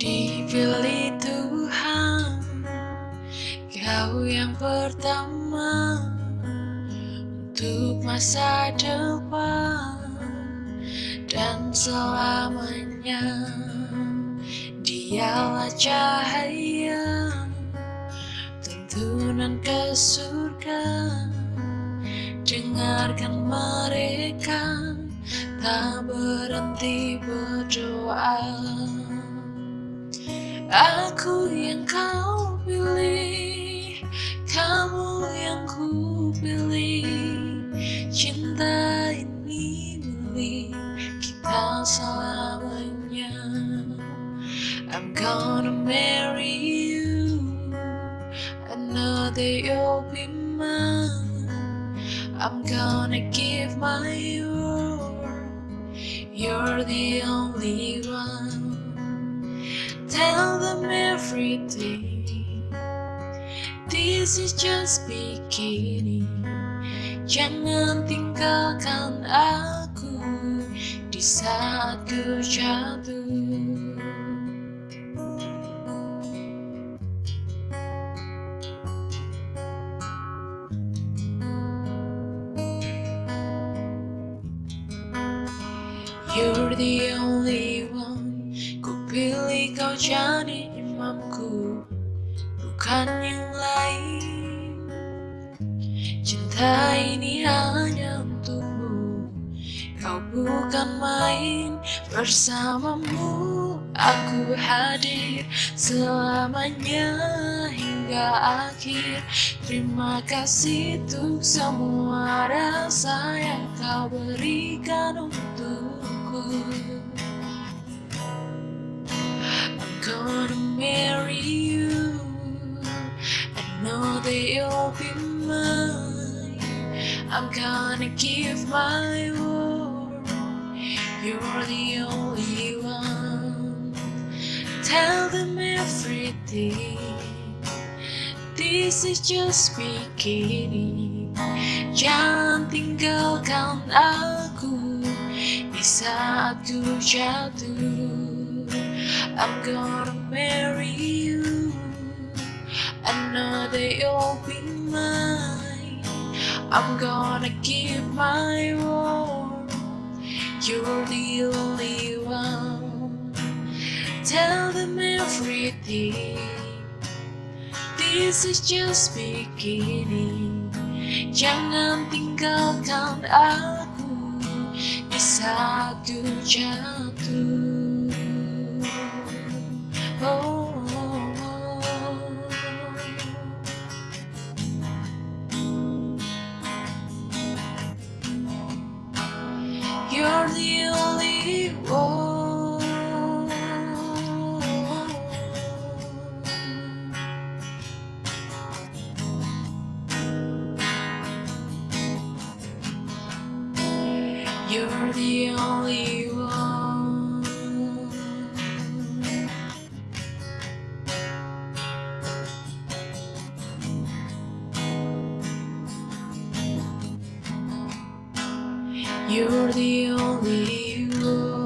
Dipilih Tuhan Kau yang pertama Untuk masa depan dan selamanya Dialah cahaya Tuntunan ke surga Dengarkan mereka Tak berhenti berdoa Aku yang kau pilih Kamu yang ku pilih I'm gonna marry you I know that you'll be mine I'm gonna give my all You're the only one Tell them everything This is just beginning Jangan tinggalkan aku saat ku jatuh You're the only one Ku pilih kau jadi imamku Bukan yang lain Cinta ini hanya untuk kau bukan main Bersamamu aku hadir Selamanya hingga akhir Terima kasih tuh semua rasa Yang kau berikan untukku I'm gonna marry you I know that you'll be mine I'm gonna give my word You're the only one Tell them everything This is just beginning Jangan tinggalkan aku Di saat ku jatuh I'm gonna marry you I know that you'll be mine I'm gonna give my word. You're the only one. Tell them everything. This is just beginning. Jangan tinggalkan aku di satu jatuh. Oh. You're the only one You're the only you.